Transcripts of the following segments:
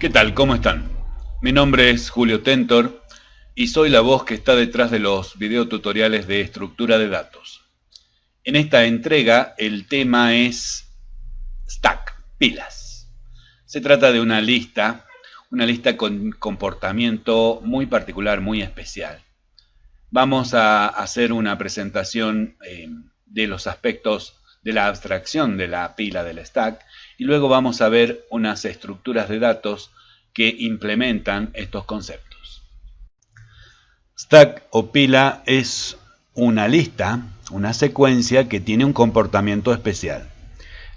¿Qué tal? ¿Cómo están? Mi nombre es Julio Tentor y soy la voz que está detrás de los videotutoriales de estructura de datos. En esta entrega el tema es Stack, pilas. Se trata de una lista, una lista con comportamiento muy particular, muy especial. Vamos a hacer una presentación eh, de los aspectos de la abstracción de la pila del stack y luego vamos a ver unas estructuras de datos que implementan estos conceptos. Stack o pila es una lista, una secuencia que tiene un comportamiento especial.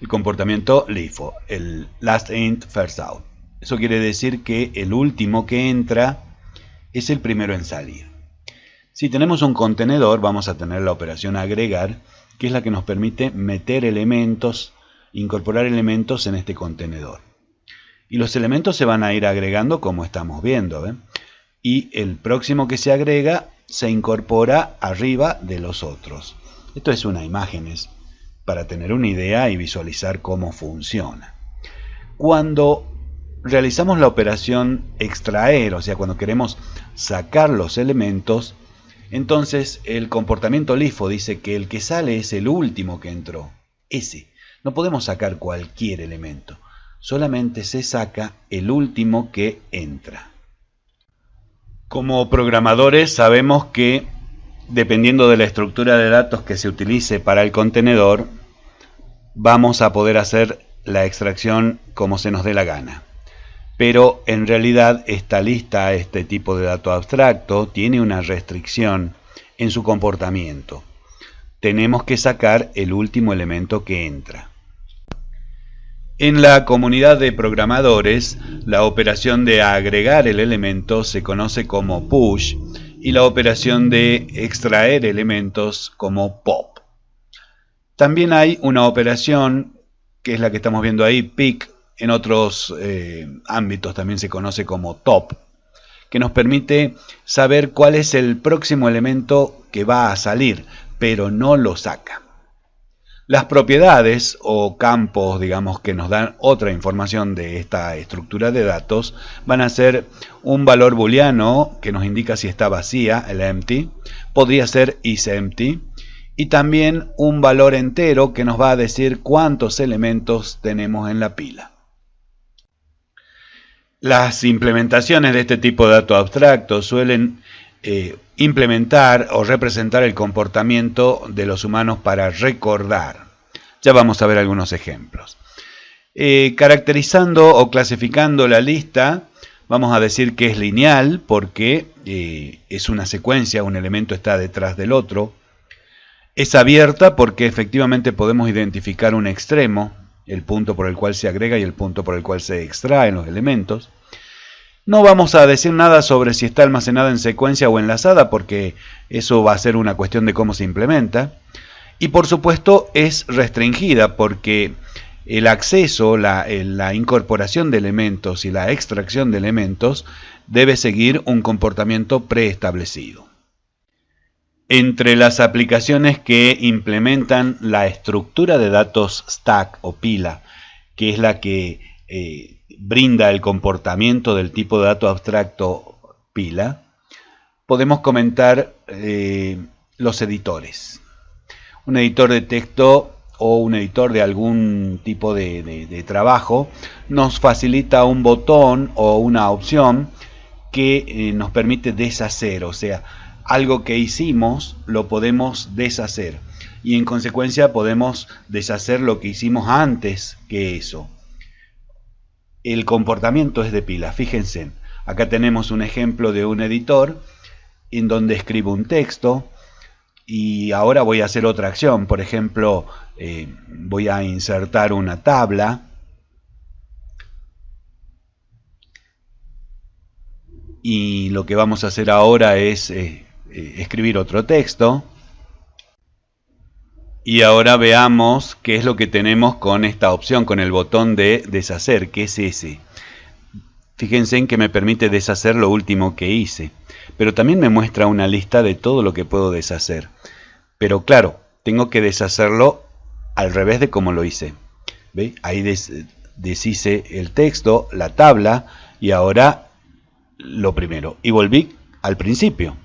El comportamiento LIFO, el last in, first out. Eso quiere decir que el último que entra es el primero en salir. Si tenemos un contenedor, vamos a tener la operación agregar, que es la que nos permite meter elementos, incorporar elementos en este contenedor. Y los elementos se van a ir agregando como estamos viendo. Y el próximo que se agrega se incorpora arriba de los otros. Esto es una imagen para tener una idea y visualizar cómo funciona. Cuando realizamos la operación extraer, o sea, cuando queremos sacar los elementos, entonces el comportamiento LIFO dice que el que sale es el último que entró, ese. No podemos sacar cualquier elemento, solamente se saca el último que entra. Como programadores sabemos que dependiendo de la estructura de datos que se utilice para el contenedor, vamos a poder hacer la extracción como se nos dé la gana pero en realidad esta lista, este tipo de dato abstracto, tiene una restricción en su comportamiento. Tenemos que sacar el último elemento que entra. En la comunidad de programadores, la operación de agregar el elemento se conoce como push y la operación de extraer elementos como pop. También hay una operación, que es la que estamos viendo ahí, pick, en otros eh, ámbitos también se conoce como top, que nos permite saber cuál es el próximo elemento que va a salir, pero no lo saca. Las propiedades o campos, digamos, que nos dan otra información de esta estructura de datos van a ser un valor booleano que nos indica si está vacía, el empty, podría ser isEmpty, y también un valor entero que nos va a decir cuántos elementos tenemos en la pila. Las implementaciones de este tipo de datos abstractos suelen eh, implementar o representar el comportamiento de los humanos para recordar. Ya vamos a ver algunos ejemplos. Eh, caracterizando o clasificando la lista, vamos a decir que es lineal porque eh, es una secuencia, un elemento está detrás del otro. Es abierta porque efectivamente podemos identificar un extremo, el punto por el cual se agrega y el punto por el cual se extraen los elementos. No vamos a decir nada sobre si está almacenada en secuencia o enlazada, porque eso va a ser una cuestión de cómo se implementa. Y por supuesto es restringida, porque el acceso, la, la, incorporación de elementos y la extracción de elementos debe seguir un comportamiento preestablecido. Entre las aplicaciones que implementan la estructura de datos stack o pila, que es la que eh, brinda el comportamiento del tipo de dato abstracto pila, podemos comentar eh, los editores. Un editor de texto o un editor de algún tipo de trabajo nos facilita un botón o una opción que eh, nos permite deshacer, o sea, algo que hicimos lo podemos deshacer y en consecuencia podemos deshacer lo que hicimos antes que eso. El comportamiento es de pila, fíjense, acá tenemos un ejemplo de un editor en donde escribo un texto y ahora voy a hacer otra acción, por ejemplo eh, voy a insertar una tabla. Y lo que vamos a hacer ahora es eh, eh, escribir otro texto. Y ahora veamos qué es lo que tenemos con esta opción, con el botón de deshacer, que es ese. Fíjense en que me permite deshacer lo último que hice, pero también me muestra una lista de todo lo que puedo deshacer. Pero claro, tengo que deshacerlo al revés de como lo hice. ¿Ve? Ahí deshice el texto, la tabla y ahora lo primero. Y volví al principio.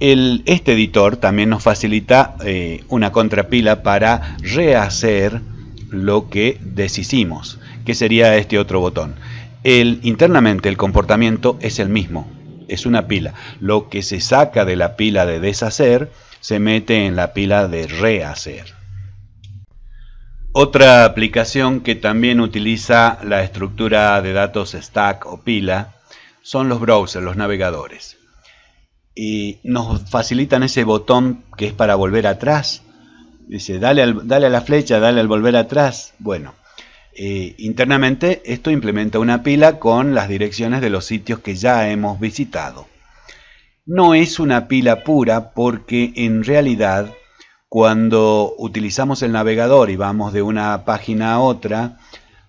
Este editor también nos facilita eh, una contrapila para rehacer lo que deshicimos, que sería este otro botón. El, internamente el comportamiento es el mismo, es una pila. Lo que se saca de la pila de deshacer se mete en la pila de rehacer. Otra aplicación que también utiliza la estructura de datos stack o pila son los browsers, los navegadores. Y nos facilitan ese botón que es para volver atrás. Dice, dale, dale a la flecha, dale al volver atrás. Bueno, eh, internamente esto implementa una pila con las direcciones de los sitios que ya hemos visitado. No es una pila pura porque en realidad cuando utilizamos el navegador y vamos de una página a otra,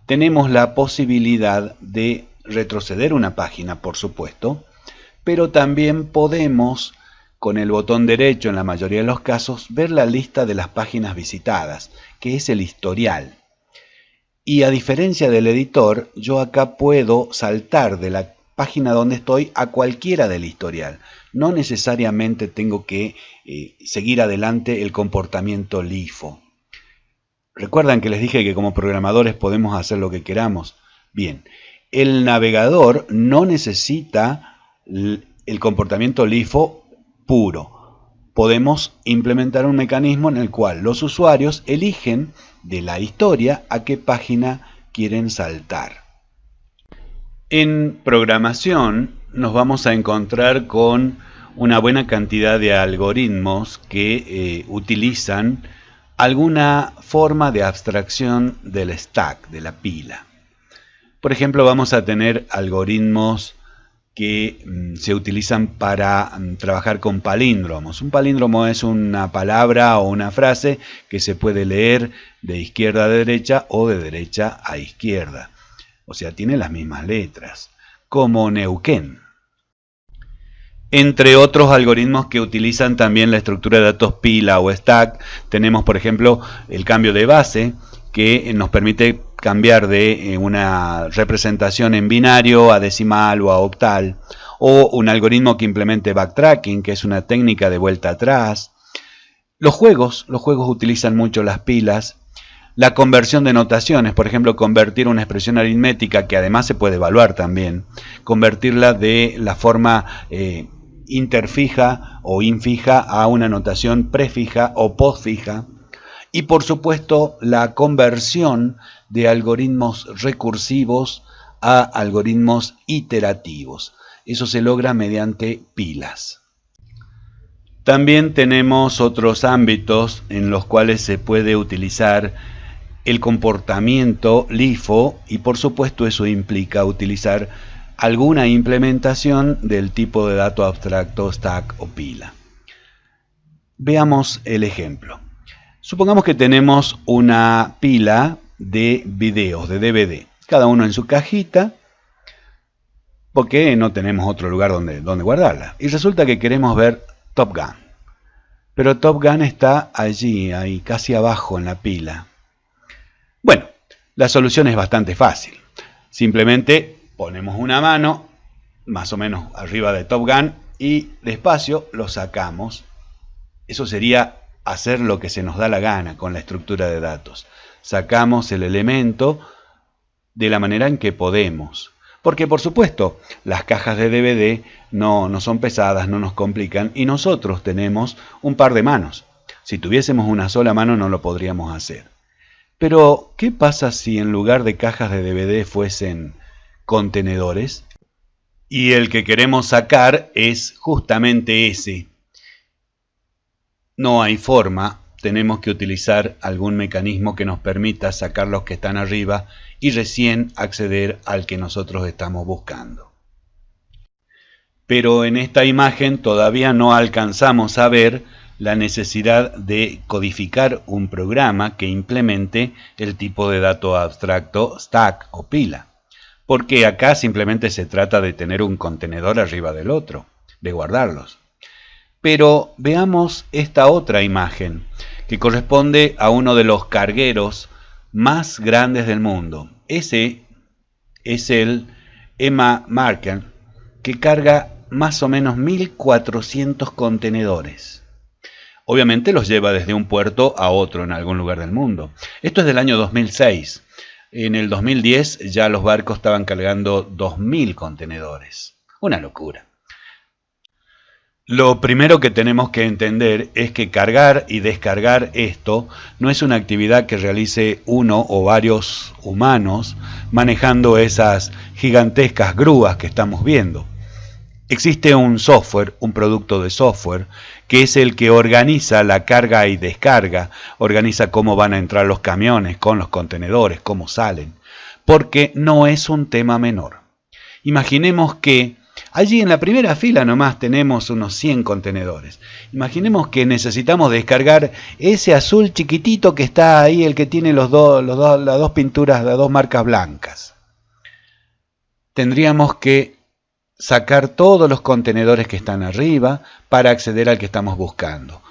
tenemos la posibilidad de retroceder una página, por supuesto, pero también podemos, con el botón derecho en la mayoría de los casos, ver la lista de las páginas visitadas, que es el historial. Y a diferencia del editor, yo acá puedo saltar de la página donde estoy a cualquiera del historial. No necesariamente tengo que eh, seguir adelante el comportamiento LIFO. ¿Recuerdan que les dije que como programadores podemos hacer lo que queramos? Bien, el navegador no necesita el comportamiento LIFO puro podemos implementar un mecanismo en el cual los usuarios eligen de la historia a qué página quieren saltar. En programación nos vamos a encontrar con una buena cantidad de algoritmos que eh, utilizan alguna forma de abstracción del stack, de la pila. Por ejemplo, vamos a tener algoritmos que mm, se utilizan para mm, trabajar con palíndromos. Un palíndromo es una palabra o una frase que se puede leer de izquierda a derecha o de derecha a izquierda. O sea, tiene las mismas letras, como Neuquén. Entre otros algoritmos que utilizan también la estructura de datos pila o stack, tenemos por ejemplo el cambio de base, que nos permite cambiar de eh, una representación en binario a decimal o a octal, o un algoritmo que implemente backtracking, que es una técnica de vuelta atrás. Los juegos, los juegos utilizan mucho las pilas. La conversión de notaciones, por ejemplo, convertir una expresión aritmética, que además se puede evaluar también, convertirla de la forma eh, interfija o infija a una notación prefija o postfija y por supuesto la conversión de algoritmos recursivos a algoritmos iterativos. Eso se logra mediante pilas. También tenemos otros ámbitos en los cuales se puede utilizar el comportamiento LIFO y por supuesto eso implica utilizar alguna implementación del tipo de dato abstracto stack o pila. Veamos el ejemplo. Supongamos que tenemos una pila de videos, de DVD, cada uno en su cajita, porque no tenemos otro lugar donde, donde guardarla. Y resulta que queremos ver Top Gun. Pero Top Gun está allí, ahí casi abajo en la pila. Bueno, la solución es bastante fácil. Simplemente ponemos una mano más o menos arriba de Top Gun y despacio lo sacamos. Eso sería hacer lo que se nos da la gana con la estructura de datos. Sacamos el elemento de la manera en que podemos. Porque por supuesto, las cajas de DVD no, no son pesadas, no nos complican y nosotros tenemos un par de manos. Si tuviésemos una sola mano no lo podríamos hacer. Pero, ¿qué pasa si en lugar de cajas de DVD fuesen contenedores? Y el que queremos sacar es justamente ese, no hay forma, tenemos que utilizar algún mecanismo que nos permita sacar los que están arriba y recién acceder al que nosotros estamos buscando. Pero en esta imagen todavía no alcanzamos a ver la necesidad de codificar un programa que implemente el tipo de dato abstracto stack o pila. Porque acá simplemente se trata de tener un contenedor arriba del otro, de guardarlos. Pero veamos esta otra imagen, que corresponde a uno de los cargueros más grandes del mundo. Ese es el Emma Marker, que carga más o menos 1.400 contenedores. Obviamente los lleva desde un puerto a otro en algún lugar del mundo. Esto es del año 2006. En el 2010 ya los barcos estaban cargando 2.000 contenedores. Una locura. Lo primero que tenemos que entender es que cargar y descargar esto no es una actividad que realice uno o varios humanos manejando esas gigantescas grúas que estamos viendo. Existe un software, un producto de software, que es el que organiza la carga y descarga, organiza cómo van a entrar los camiones con los contenedores, cómo salen, porque no es un tema menor. Imaginemos que Allí en la primera fila nomás tenemos unos 100 contenedores. Imaginemos que necesitamos descargar ese azul chiquitito que está ahí, el que tiene los las dos pinturas, las dos marcas blancas. Tendríamos que sacar todos los contenedores que están arriba para acceder al que estamos buscando.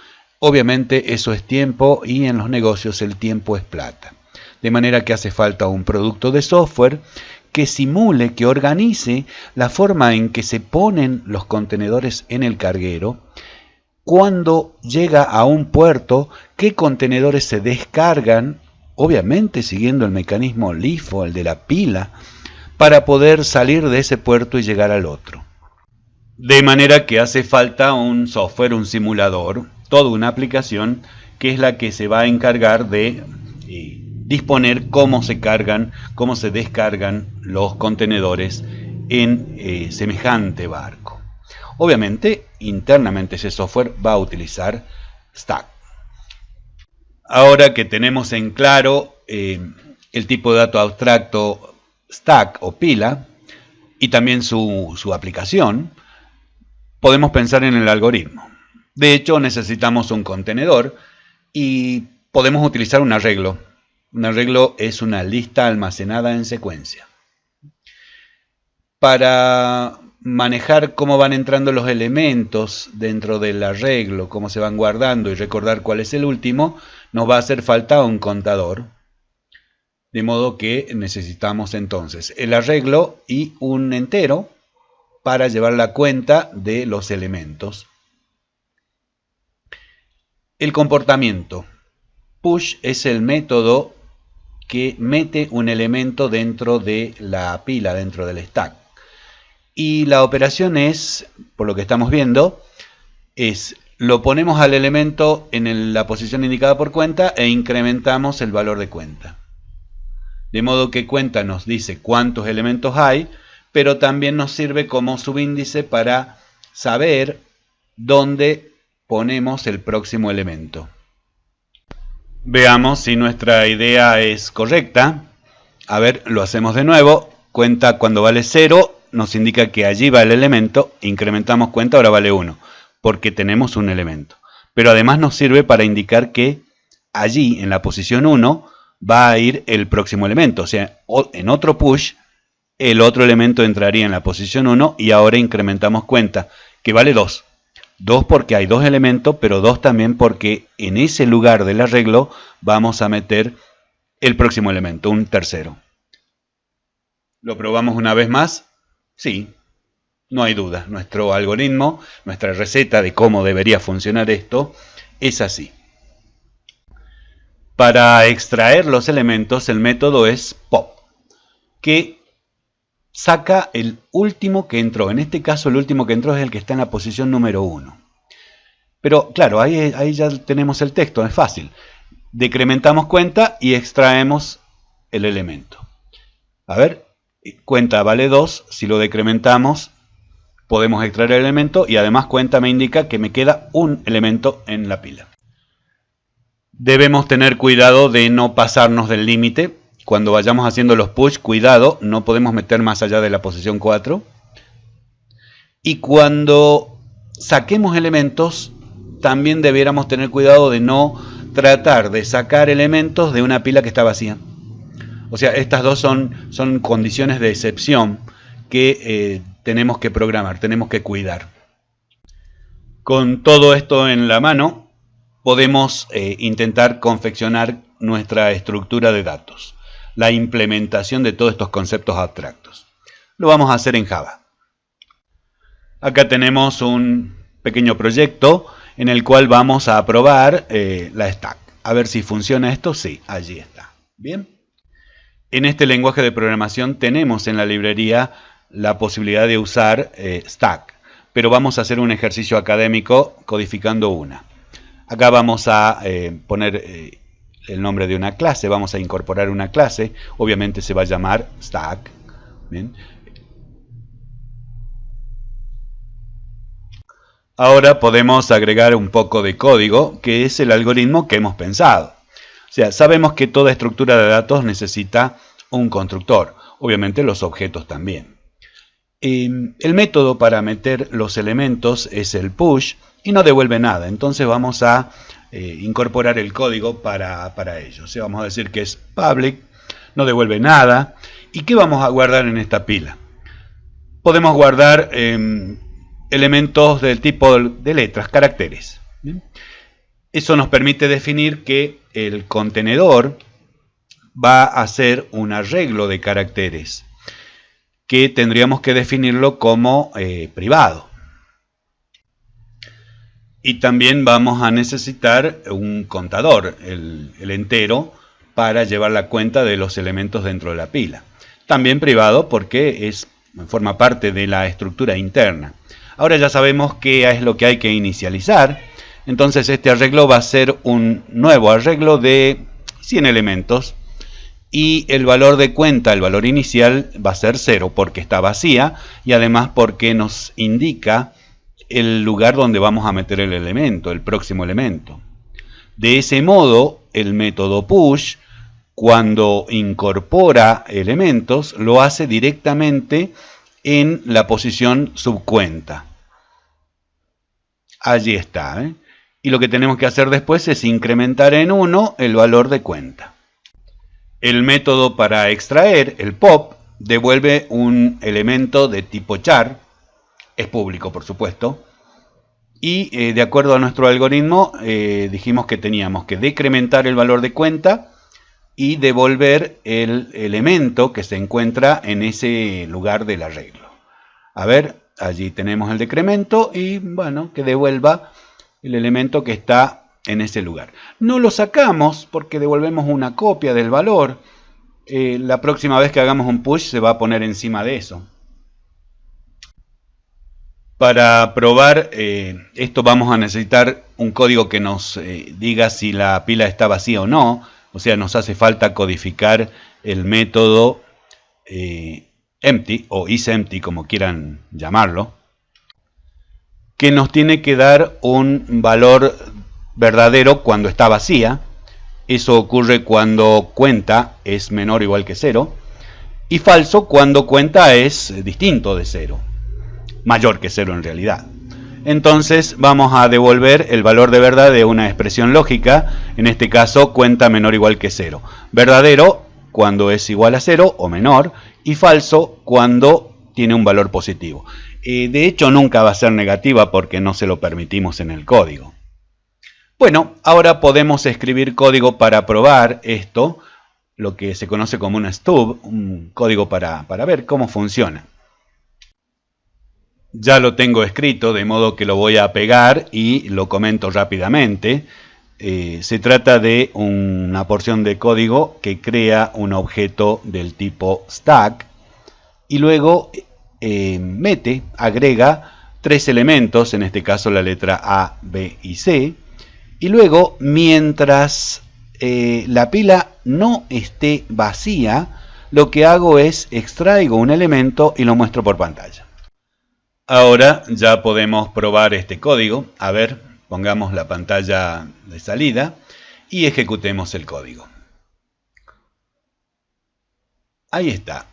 Obviamente eso es tiempo y en los negocios el tiempo es plata. De manera que hace falta un producto de software que simule, que organice la forma en que se ponen los contenedores en el carguero, cuando llega a un puerto, qué contenedores se descargan, obviamente siguiendo el mecanismo LIFO, el de la pila, para poder salir de ese puerto y llegar al otro. De manera que hace falta un software, un simulador, toda una aplicación que es la que se va a encargar de disponer cómo se cargan, cómo se descargan los contenedores en eh, semejante barco. Obviamente, internamente ese software va a utilizar Stack. Ahora que tenemos en claro eh, el tipo de dato abstracto Stack o pila y también su, su aplicación, podemos pensar en el algoritmo. De hecho, necesitamos un contenedor y podemos utilizar un arreglo un arreglo es una lista almacenada en secuencia. Para manejar cómo van entrando los elementos dentro del arreglo, cómo se van guardando y recordar cuál es el último, nos va a hacer falta un contador. De modo que necesitamos entonces el arreglo y un entero para llevar la cuenta de los elementos. El comportamiento. Push es el método que mete un elemento dentro de la pila, dentro del stack. Y la operación es, por lo que estamos viendo, es lo ponemos al elemento en la posición indicada por cuenta e incrementamos el valor de cuenta. De modo que cuenta nos dice cuántos elementos hay, pero también nos sirve como subíndice para saber dónde ponemos el próximo elemento. Veamos si nuestra idea es correcta. A ver, lo hacemos de nuevo. Cuenta cuando vale 0, nos indica que allí va el elemento. Incrementamos cuenta, ahora vale 1, porque tenemos un elemento. Pero además nos sirve para indicar que allí, en la posición 1, va a ir el próximo elemento. O sea, en otro push, el otro elemento entraría en la posición 1 y ahora incrementamos cuenta, que vale 2. Dos porque hay dos elementos, pero dos también porque en ese lugar del arreglo vamos a meter el próximo elemento, un tercero. ¿Lo probamos una vez más? Sí, no hay duda. Nuestro algoritmo, nuestra receta de cómo debería funcionar esto, es así. Para extraer los elementos, el método es pop, que saca el último que entró. En este caso el último que entró es el que está en la posición número 1. Pero claro, ahí, ahí ya tenemos el texto, es fácil. Decrementamos cuenta y extraemos el elemento. A ver, cuenta vale 2, si lo decrementamos podemos extraer el elemento y además cuenta me indica que me queda un elemento en la pila. Debemos tener cuidado de no pasarnos del límite cuando vayamos haciendo los push, cuidado, no podemos meter más allá de la posición 4. Y cuando saquemos elementos, también debiéramos tener cuidado de no tratar de sacar elementos de una pila que está vacía. O sea, estas dos son, son condiciones de excepción que eh, tenemos que programar, tenemos que cuidar. Con todo esto en la mano, podemos eh, intentar confeccionar nuestra estructura de datos, la implementación de todos estos conceptos abstractos. Lo vamos a hacer en Java. Acá tenemos un pequeño proyecto en el cual vamos a probar eh, la stack. A ver si funciona esto. Sí, allí está. Bien. En este lenguaje de programación tenemos en la librería la posibilidad de usar eh, stack, pero vamos a hacer un ejercicio académico codificando una. Acá vamos a eh, poner el nombre de una clase, vamos a incorporar una clase, obviamente se va a llamar stack. ¿bien? Ahora podemos agregar un poco de código, que es el algoritmo que hemos pensado. O sea, sabemos que toda estructura de datos necesita un constructor, obviamente los objetos también. Em, el método para meter los elementos es el push y no devuelve nada, entonces vamos a eh, incorporar el código para, ello. O sea, vamos a decir que es public, no devuelve nada. ¿Y qué vamos a guardar en esta pila? Podemos guardar em, elementos del tipo de letras, caracteres. Eso nos permite definir que el contenedor va a ser un arreglo de caracteres que tendríamos que definirlo como eh, privado. Y también vamos a necesitar un contador, el, entero, para llevar la cuenta de los elementos dentro de la pila. También privado porque es, forma parte de la estructura interna. Ahora ya sabemos qué es lo que hay que inicializar. Entonces este arreglo va a ser un nuevo arreglo de 100 elementos. Y el valor de cuenta, el valor inicial, va a ser 0 porque está vacía y además porque nos indica el lugar donde vamos a meter el elemento, el próximo elemento. De ese modo, el método push, cuando incorpora elementos, lo hace directamente en la posición subcuenta. Allí está. ¿eh? Y lo que tenemos que hacer después es incrementar en 1 el valor de cuenta. El método para extraer, el pop, devuelve un elemento de tipo char, es público por supuesto, y eh, de acuerdo a nuestro algoritmo eh, dijimos que teníamos que decrementar el valor de cuenta y devolver el elemento que se encuentra en ese lugar del arreglo. A ver, allí tenemos el decremento y bueno, que devuelva el elemento que está en ese lugar. No lo sacamos porque devolvemos una copia del valor. Eh, la próxima vez que hagamos un push se va a poner encima de eso. Para probar eh, esto vamos a necesitar un código que nos eh, diga si la pila está vacía o no. O sea, nos hace falta codificar el método empty o isEmpty como quieran llamarlo, que nos tiene que dar un valor verdadero cuando está vacía. Eso ocurre cuando cuenta es menor o igual que cero. Y falso cuando cuenta es distinto de cero. Mayor que cero en realidad. Entonces vamos a devolver el valor de verdad de una expresión lógica. En este caso cuenta menor o igual que cero. Verdadero cuando es igual a cero o menor y falso cuando tiene un valor positivo. Eh, de hecho, nunca va a ser negativa porque no se lo permitimos en el código. Bueno, ahora podemos escribir código para probar esto, lo que se conoce como un stub, un código para, para ver cómo funciona. Ya lo tengo escrito, de modo que lo voy a pegar y lo comento rápidamente. Eh, se trata de una porción de código que crea un objeto del tipo stack y luego eh, mete, agrega tres elementos, en este caso la letra A, B y C, y luego mientras eh, la pila no esté vacía, lo que hago es extraigo un elemento y lo muestro por pantalla. Ahora ya podemos probar este código. A ver, Pongamos la pantalla de salida y ejecutemos el código. Ahí está,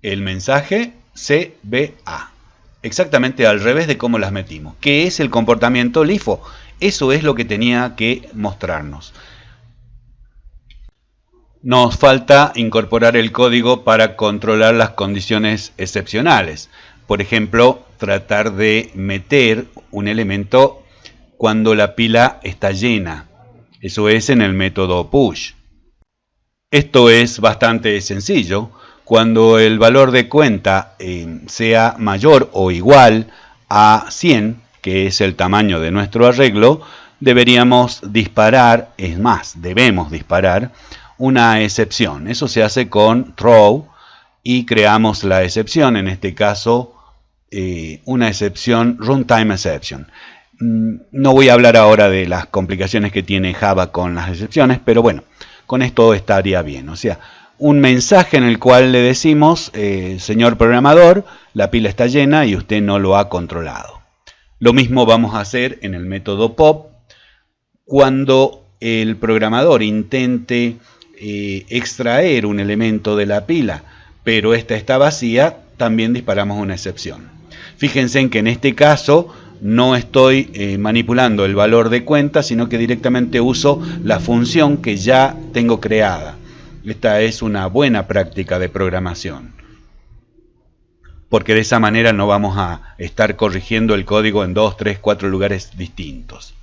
el mensaje CBA. Exactamente al revés de cómo las metimos. ¿Qué es el comportamiento LIFO? Eso es lo que tenía que mostrarnos. Nos falta incorporar el código para controlar las condiciones excepcionales. Por ejemplo, tratar de meter un elemento cuando la pila está llena. Eso es en el método push. Esto es bastante sencillo. Cuando el valor de cuenta eh, sea mayor o igual a 100, que es el tamaño de nuestro arreglo, deberíamos disparar, es más, debemos disparar una excepción. Eso se hace con throw y creamos la excepción, en este caso eh, una excepción runtime exception. Mm, no voy a hablar ahora de las complicaciones que tiene Java con las excepciones, pero bueno, con esto estaría bien. O sea, un mensaje en el cual le decimos, eh, señor programador, la pila está llena y usted no lo ha controlado. Lo mismo vamos a hacer en el método pop cuando el programador intente eh, extraer un elemento de la pila, pero esta está vacía, también disparamos una excepción. Fíjense en que en este caso no estoy eh, manipulando el valor de cuenta, sino que directamente uso la función que ya tengo creada. Esta es una buena práctica de programación. Porque de esa manera no vamos a estar corrigiendo el código en dos, tres, cuatro lugares distintos.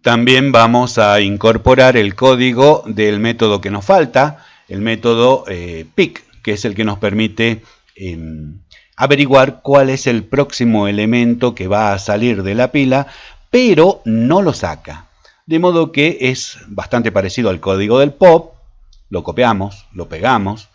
También vamos a incorporar el código del método que nos falta, el método eh, pick, que es el que nos permite em, averiguar cuál es el próximo elemento que va a salir de la pila, pero no lo saca. De modo que es bastante parecido al código del pop, lo copiamos, lo pegamos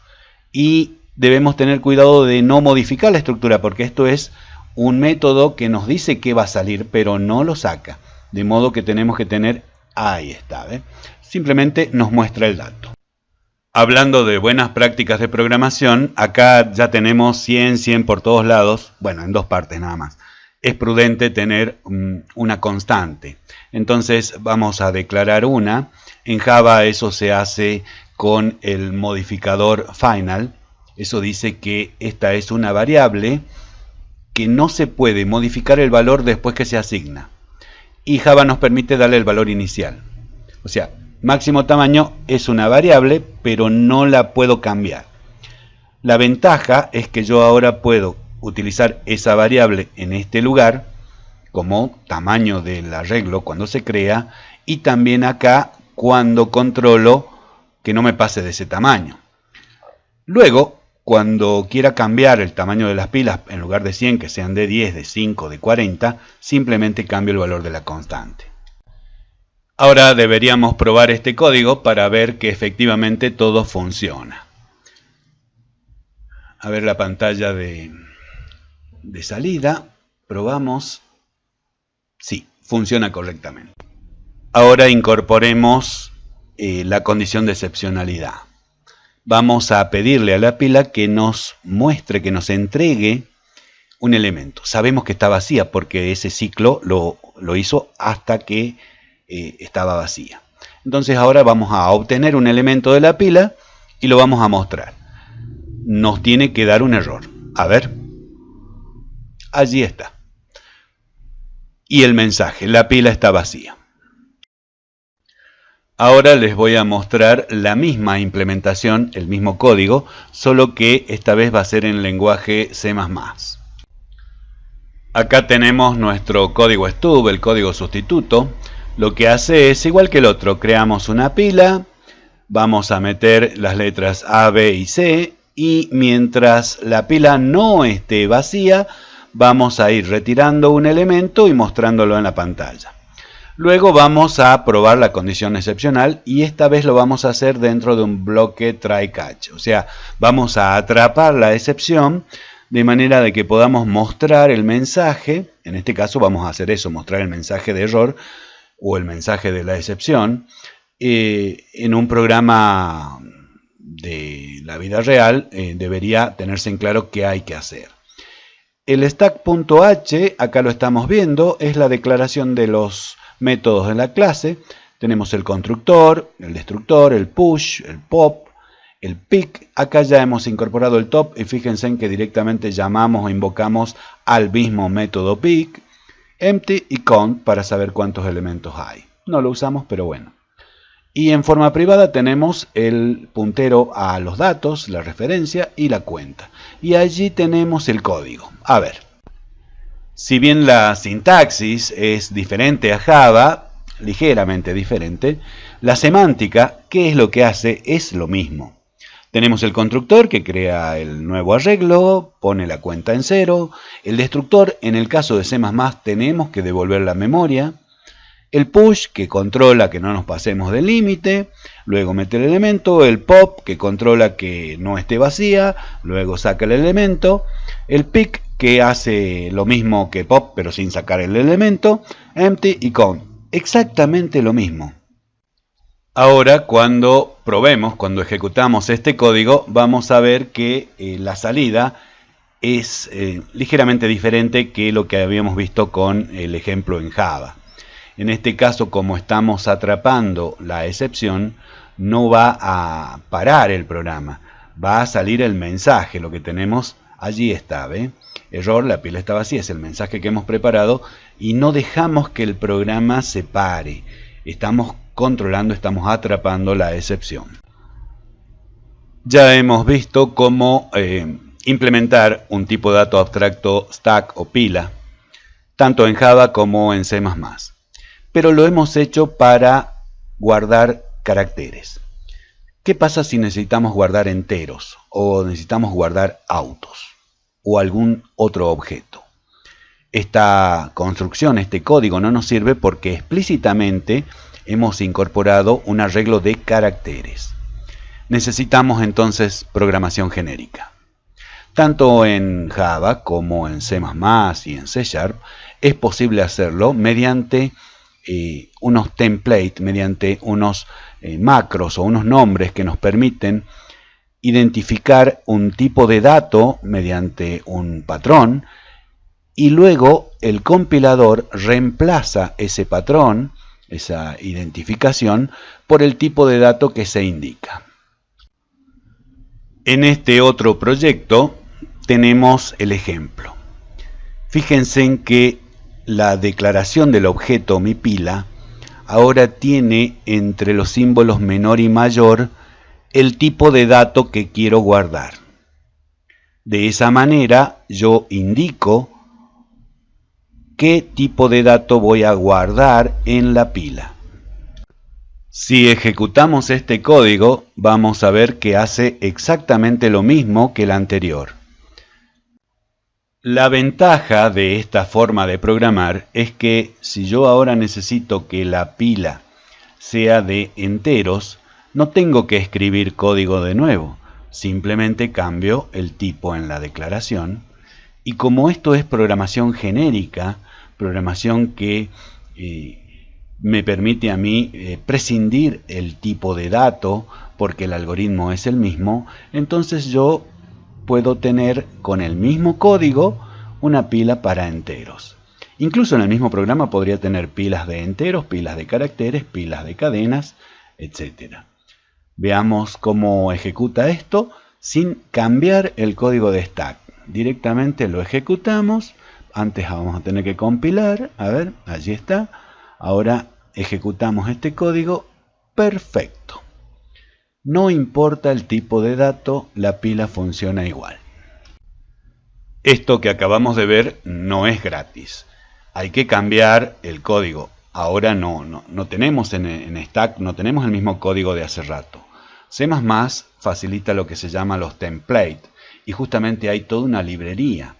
y debemos tener cuidado de no modificar la estructura porque esto es un método que nos dice que va a salir pero no lo saca. De modo que tenemos que tener, ahí está, simplemente nos muestra el dato. Hablando de buenas prácticas de programación, acá ya tenemos 100, 100 por todos lados, bueno, en dos partes nada más. Es prudente tener mm, una constante. Entonces vamos a declarar una. En Java eso se hace con el modificador final. Eso dice que esta es una variable que no se puede modificar el valor después que se asigna. Y Java nos permite darle el valor inicial. O sea, Máximo tamaño es una variable, pero no la puedo cambiar. La ventaja es que yo ahora puedo utilizar esa variable en este lugar como tamaño del arreglo cuando se crea y también acá cuando controlo que no me pase de ese tamaño. Luego, cuando quiera cambiar el tamaño de las pilas, en lugar de 100 que sean de 10, de 5, de 40, simplemente cambio el valor de la constante. Ahora deberíamos probar este código para ver que efectivamente todo funciona. A ver la pantalla de, salida. Probamos. Sí, funciona correctamente. Ahora incorporemos eh, la condición de excepcionalidad. Vamos a pedirle a la pila que nos muestre, que nos entregue un elemento. Sabemos que está vacía porque ese ciclo lo, lo hizo hasta que eh, estaba vacía. Entonces ahora vamos a obtener un elemento de la pila y lo vamos a mostrar. Nos tiene que dar un error. A ver. Allí está. Y el mensaje, la pila está vacía. Ahora les voy a mostrar la misma implementación, el mismo código, solo que esta vez va a ser en lenguaje C++. Acá tenemos nuestro código stub, el código sustituto lo que hace es igual que el otro, creamos una pila, vamos a meter las letras A, B y C y mientras la pila no esté vacía, vamos a ir retirando un elemento y mostrándolo en la pantalla. Luego vamos a probar la condición excepcional y esta vez lo vamos a hacer dentro de un bloque try catch. O sea, vamos a atrapar la excepción de manera de que podamos mostrar el mensaje, en este caso vamos a hacer eso, mostrar el mensaje de error, o el mensaje de la excepción, eh, en un programa de la vida real eh, debería tenerse en claro qué hay que hacer. El stack.h, acá lo estamos viendo, es la declaración de los métodos de la clase. Tenemos el constructor, el destructor, el push, el pop, el pick. Acá ya hemos incorporado el top y fíjense en que directamente llamamos o invocamos al mismo método pick empty y count para saber cuántos elementos hay. No lo usamos, pero bueno. Y en forma privada tenemos el puntero a los datos, la referencia y la cuenta. Y allí tenemos el código. A ver. Si bien la sintaxis es diferente a Java, ligeramente diferente, la semántica, ¿qué es lo que hace? Es lo mismo. Tenemos el constructor que crea el nuevo arreglo, pone la cuenta en cero. El destructor, en el caso de C++, tenemos que devolver la memoria. El push, que controla que no nos pasemos del límite. Luego mete el elemento. El pop, que controla que no esté vacía. Luego saca el elemento. El pick, que hace lo mismo que pop, pero sin sacar el elemento. Empty y count. Exactamente lo mismo. Ahora, cuando probemos, cuando ejecutamos este código, vamos a ver que eh, la salida es eh, ligeramente diferente que lo que habíamos visto con el ejemplo en Java. En este caso, como estamos atrapando la excepción, no va a parar el programa, va a salir el mensaje, lo que tenemos allí está, ¿ve? Error, la pila está vacía, es el mensaje que hemos preparado y no dejamos que el programa se pare. Estamos controlando, estamos atrapando la excepción. Ya hemos visto cómo eh, implementar un tipo de dato abstracto stack o pila, tanto en Java como en C++. Pero lo hemos hecho para guardar caracteres. ¿Qué pasa si necesitamos guardar enteros o necesitamos guardar autos o algún otro objeto? Esta construcción, este código no nos sirve porque explícitamente hemos incorporado un arreglo de caracteres. Necesitamos entonces programación genérica. Tanto en Java como en C++ y en C Sharp es posible hacerlo mediante eh, unos templates, mediante unos eh, macros o unos nombres que nos permiten identificar un tipo de dato mediante un patrón y luego el compilador reemplaza ese patrón esa identificación por el tipo de dato que se indica. En este otro proyecto tenemos el ejemplo. Fíjense en que la declaración del objeto mi pila ahora tiene entre los símbolos menor y mayor el tipo de dato que quiero guardar. De esa manera yo indico qué tipo de dato voy a guardar en la pila. Si ejecutamos este código, vamos a ver que hace exactamente lo mismo que el anterior. La ventaja de esta forma de programar es que si yo ahora necesito que la pila sea de enteros, no tengo que escribir código de nuevo, simplemente cambio el tipo en la declaración y como esto es programación genérica, programación que eh, me permite a mí eh, prescindir el tipo de dato porque el algoritmo es el mismo, entonces yo puedo tener con el mismo código una pila para enteros. Incluso en el mismo programa podría tener pilas de enteros, pilas de caracteres, pilas de cadenas, etc. Veamos cómo ejecuta esto sin cambiar el código de stack. Directamente lo ejecutamos antes vamos a tener que compilar, a ver, allí está. Ahora ejecutamos este código, perfecto. No importa el tipo de dato, la pila funciona igual. Esto que acabamos de ver no es gratis. Hay que cambiar el código. Ahora no, no, tenemos en, en Stack, no tenemos el mismo código de hace rato. C++ facilita lo que se llama los templates y justamente hay toda una librería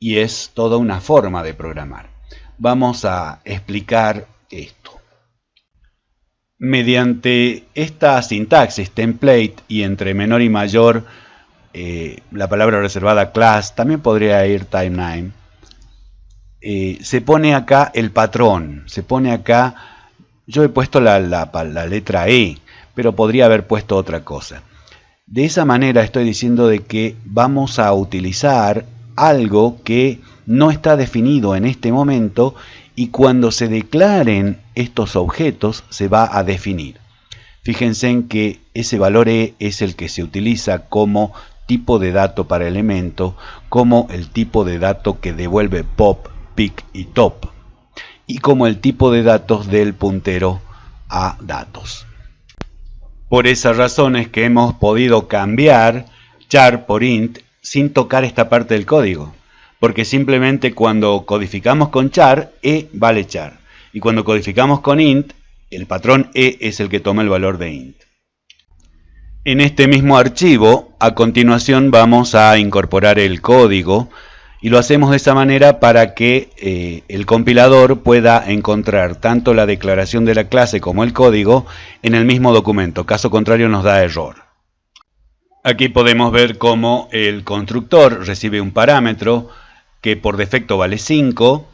y es toda una forma de programar. Vamos a explicar esto. Mediante esta sintaxis template y entre menor y mayor eh, la palabra reservada class, también podría ir timeline, eh, se pone acá el patrón, se pone acá, yo he puesto la, la letra E, pero podría haber puesto otra cosa. De esa manera estoy diciendo de que vamos a utilizar algo que no está definido en este momento y cuando se declaren estos objetos se va a definir. Fíjense en que ese valor E es el que se utiliza como tipo de dato para elemento, como el tipo de dato que devuelve pop, pick y top, y como el tipo de datos del puntero a datos. Por esas razones que hemos podido cambiar char por int sin tocar esta parte del código. Porque simplemente cuando codificamos con char, e vale char. Y cuando codificamos con int, el patrón e es el que toma el valor de int. En este mismo archivo, a continuación vamos a incorporar el código y lo hacemos de esa manera para que eh, el compilador pueda encontrar tanto la declaración de la clase como el código en el mismo documento, caso contrario nos da error. Aquí podemos ver cómo el constructor recibe un parámetro que por defecto vale 5.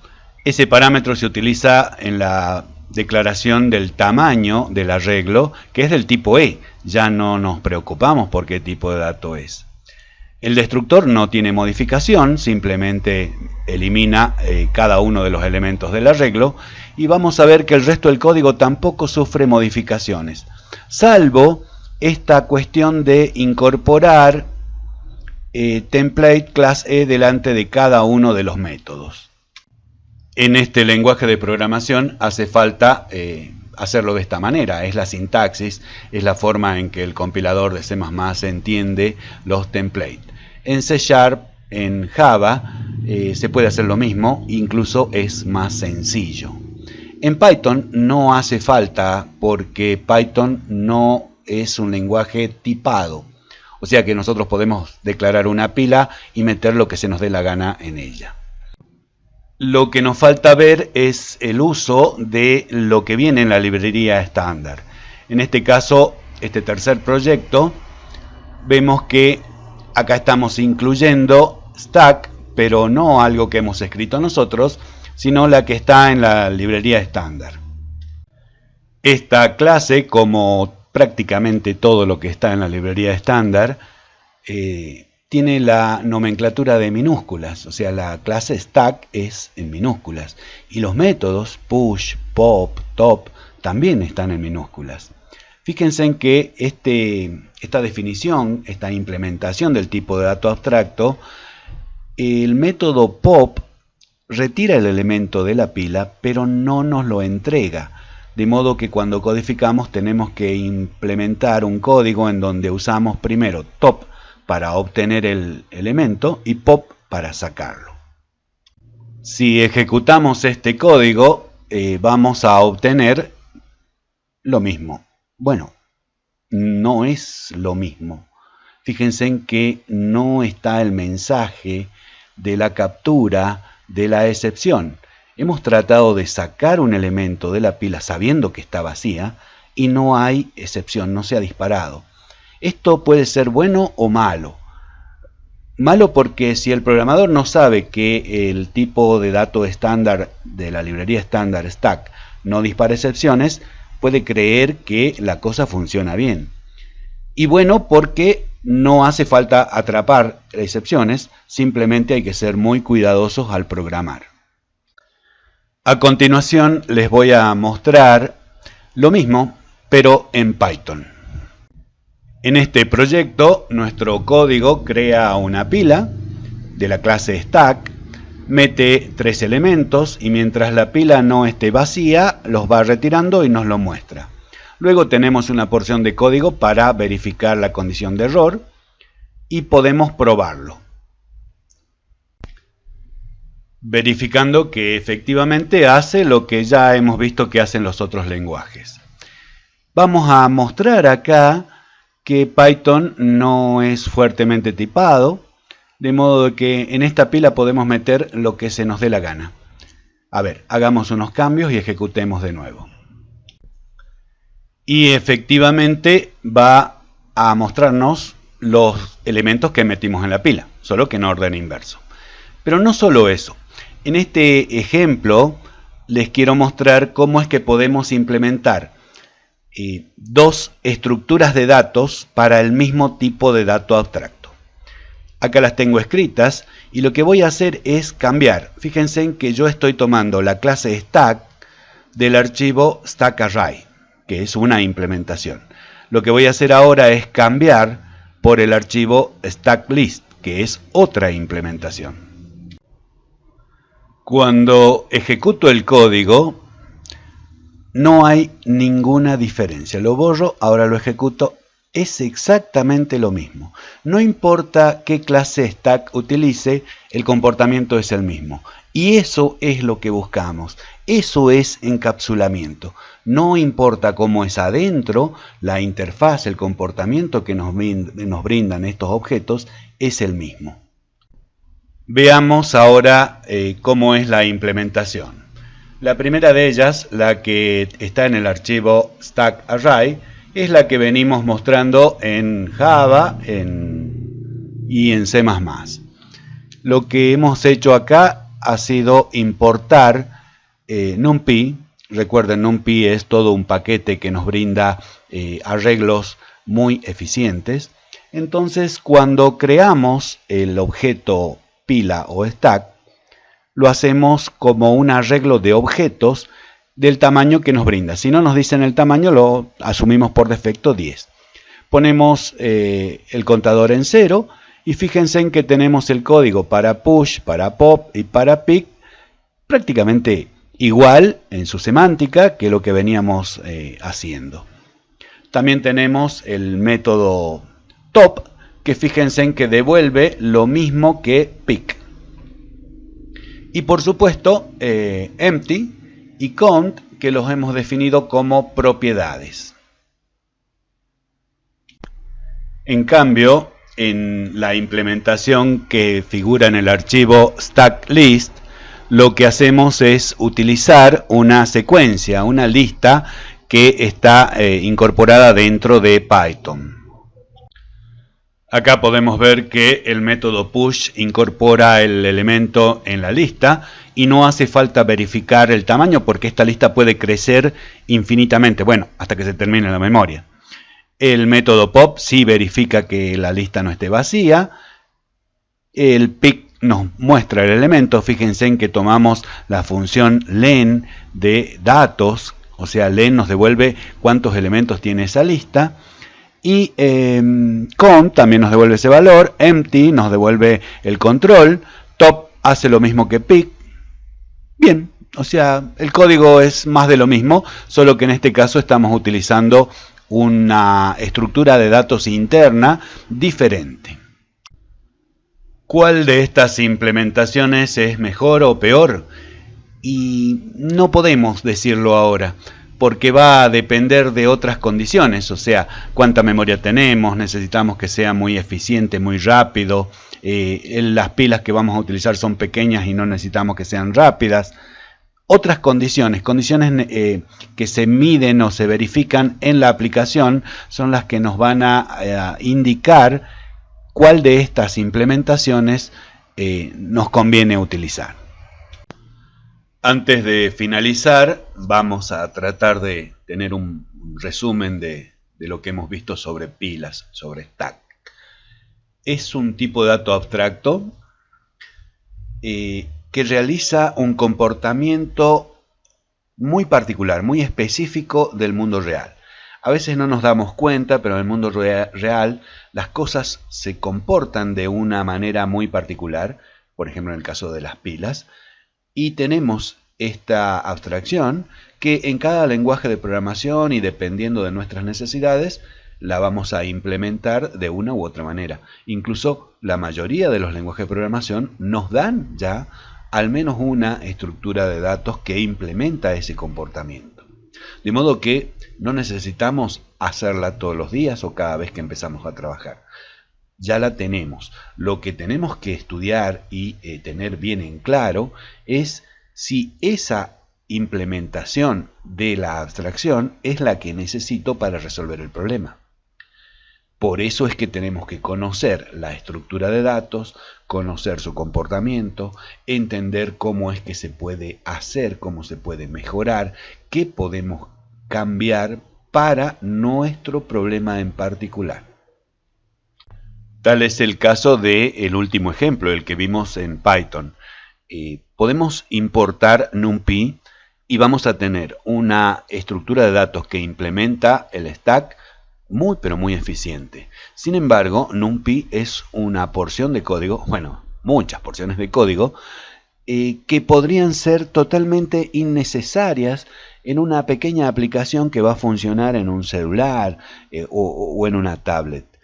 Ese parámetro se utiliza en la declaración del tamaño del arreglo, que es del tipo E. Ya no nos preocupamos por qué tipo de dato es. El destructor no tiene modificación, simplemente elimina eh, cada uno de los elementos del arreglo y vamos a ver que el resto del código tampoco sufre modificaciones, salvo esta cuestión de incorporar eh, template class E delante de cada uno de los métodos. En este lenguaje de programación hace falta eh, hacerlo de esta manera, es la sintaxis, es la forma en que el compilador de C++ entiende los templates. En C Sharp, en Java, eh, se puede hacer lo mismo, incluso es más sencillo. En Python no hace falta porque Python no es un lenguaje tipado. O sea que nosotros podemos declarar una pila y meter lo que se nos dé la gana en ella. Lo que nos falta ver es el uso de lo que viene en la librería estándar. En este caso, este tercer proyecto, vemos que acá estamos incluyendo stack, pero no algo que hemos escrito nosotros, sino la que está en la librería estándar. Esta clase, como prácticamente todo lo que está en la librería estándar, eh, tiene la nomenclatura de minúsculas, o sea, la clase stack es en minúsculas. Y los métodos push, pop, top también están en minúsculas. Fíjense en que este, esta definición, esta implementación del tipo de dato abstracto, el método pop retira el elemento de la pila, pero no nos lo entrega. De modo que cuando codificamos tenemos que implementar un código en donde usamos primero top para obtener el elemento y pop para sacarlo. Si ejecutamos este código, eh, vamos a obtener lo mismo. Bueno, no es lo mismo. Fíjense en que no está el mensaje de la captura de la excepción. Hemos tratado de sacar un elemento de la pila sabiendo que está vacía y no hay excepción, no se ha disparado. Esto puede ser bueno o malo. Malo porque si el programador no sabe que el tipo de dato estándar de la librería estándar stack no dispara excepciones, puede creer que la cosa funciona bien. Y bueno porque no hace falta atrapar excepciones, simplemente hay que ser muy cuidadosos al programar. A continuación les voy a mostrar lo mismo, pero en Python. En este proyecto, nuestro código crea una pila de la clase stack, mete tres elementos y mientras la pila no esté vacía, los va retirando y nos lo muestra. Luego tenemos una porción de código para verificar la condición de error y podemos probarlo. Verificando que efectivamente hace lo que ya hemos visto que hacen los otros lenguajes. Vamos a mostrar acá que Python no es fuertemente tipado, de modo que en esta pila podemos meter lo que se nos dé la gana. A ver, hagamos unos cambios y ejecutemos de nuevo. Y efectivamente va a mostrarnos los elementos que metimos en la pila, solo que en orden inverso. Pero no solo eso. En este ejemplo les quiero mostrar cómo es que podemos implementar dos estructuras de datos para el mismo tipo de dato abstracto. Acá las tengo escritas y lo que voy a hacer es cambiar. Fíjense en que yo estoy tomando la clase stack del archivo stackarray, que es una implementación. Lo que voy a hacer ahora es cambiar por el archivo stacklist, que es otra implementación. Cuando ejecuto el código, no hay ninguna diferencia. Lo borro, ahora lo ejecuto, es exactamente lo mismo. No importa qué clase stack utilice, el comportamiento es el mismo. Y eso es lo que buscamos. Eso es encapsulamiento. No importa cómo es adentro, la interfaz, el comportamiento que nos, brindan estos objetos es el mismo. Veamos ahora eh, cómo es la implementación. La primera de ellas, la que está en el archivo Stack Array, es la que venimos mostrando en Java y en C++. Lo que hemos hecho acá ha sido importar eh, NumPy. Recuerden, NumPy es todo un paquete que nos brinda eh, arreglos muy eficientes. Entonces, cuando creamos el objeto pila o stack, lo hacemos como un arreglo de objetos del tamaño que nos brinda. Si no nos dicen el tamaño, lo asumimos por defecto 10. Ponemos eh, el contador en cero y fíjense en que tenemos el código para push, para pop y para pick prácticamente igual en su semántica que lo que veníamos eh, haciendo. También tenemos el método top que fíjense en que devuelve lo mismo que pick. Y por supuesto, eh, empty y count, que los hemos definido como propiedades. En cambio, en la implementación que figura en el archivo StackList, lo que hacemos es utilizar una secuencia, una lista que está eh, incorporada dentro de Python. Acá podemos ver que el método push incorpora el elemento en la lista y no hace falta verificar el tamaño porque esta lista puede crecer infinitamente, bueno, hasta que se termine la memoria. El método pop sí verifica que la lista no esté vacía. El pick nos muestra el elemento, fíjense en que tomamos la función len de datos, o sea, len nos devuelve cuántos elementos tiene esa lista y eh, también nos devuelve ese valor, empty nos devuelve el control, top hace lo mismo que pick. Bien, o sea, el código es más de lo mismo, solo que en este caso estamos utilizando una estructura de datos interna diferente. ¿Cuál de estas implementaciones es mejor o peor? Y no podemos decirlo ahora porque va a depender de otras condiciones, o sea, cuánta memoria tenemos, necesitamos que sea muy eficiente, muy rápido, eh, las pilas que vamos a utilizar son pequeñas y no necesitamos que sean rápidas. Otras condiciones, condiciones eh, que se miden o se verifican en la aplicación, son las que nos van a, indicar cuál de estas implementaciones eh, nos conviene utilizar. Antes de finalizar, vamos a tratar de tener un resumen de, lo que hemos visto sobre pilas, sobre stack. Es un tipo de dato abstracto eh, que realiza un comportamiento muy particular, muy específico del mundo real. A veces no nos damos cuenta, pero en el mundo real las cosas se comportan de una manera muy particular, por ejemplo en el caso de las pilas, y tenemos esta abstracción que en cada lenguaje de programación y dependiendo de nuestras necesidades la vamos a implementar de una u otra manera. Incluso la mayoría de los lenguajes de programación nos dan ya al menos una estructura de datos que implementa ese comportamiento. De modo que no necesitamos hacerla todos los días o cada vez que empezamos a trabajar. Ya la tenemos. Lo que tenemos que estudiar y eh, tener bien en claro es si esa implementación de la abstracción es la que necesito para resolver el problema. Por eso es que tenemos que conocer la estructura de datos, conocer su comportamiento, entender cómo es que se puede hacer, cómo se puede mejorar, qué podemos cambiar para nuestro problema en particular. Tal es el caso del el último ejemplo, el que vimos en Python. Eh, podemos importar NumPy y vamos a tener una estructura de datos que implementa el stack muy pero muy eficiente. Sin embargo, NumPy es una porción de código, bueno, muchas porciones de código, eh, que podrían ser totalmente innecesarias en una pequeña aplicación que va a funcionar en un celular eh, o en una tablet.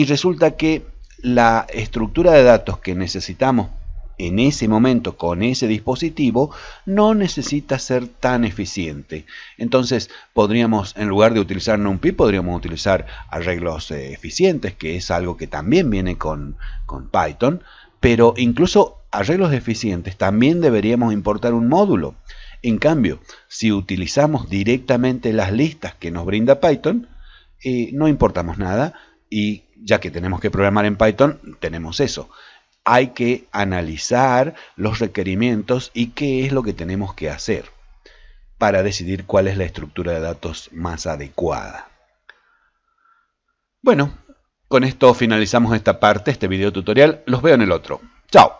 Y resulta que la estructura de datos que necesitamos en ese momento con ese dispositivo no necesita ser tan eficiente. Entonces podríamos, en lugar de utilizar NumPy, podríamos utilizar arreglos eh, eficientes, que es algo que también viene con, con Python, pero incluso arreglos eficientes también deberíamos importar un módulo. En cambio, si utilizamos directamente las listas que nos brinda Python, eh, no importamos nada y ya que tenemos que programar en Python, tenemos eso hay que analizar los requerimientos y qué es lo que tenemos que hacer para decidir cuál es la estructura de datos más adecuada. Bueno, con esto finalizamos esta parte, este video tutorial. Los veo en el otro. ¡Chao!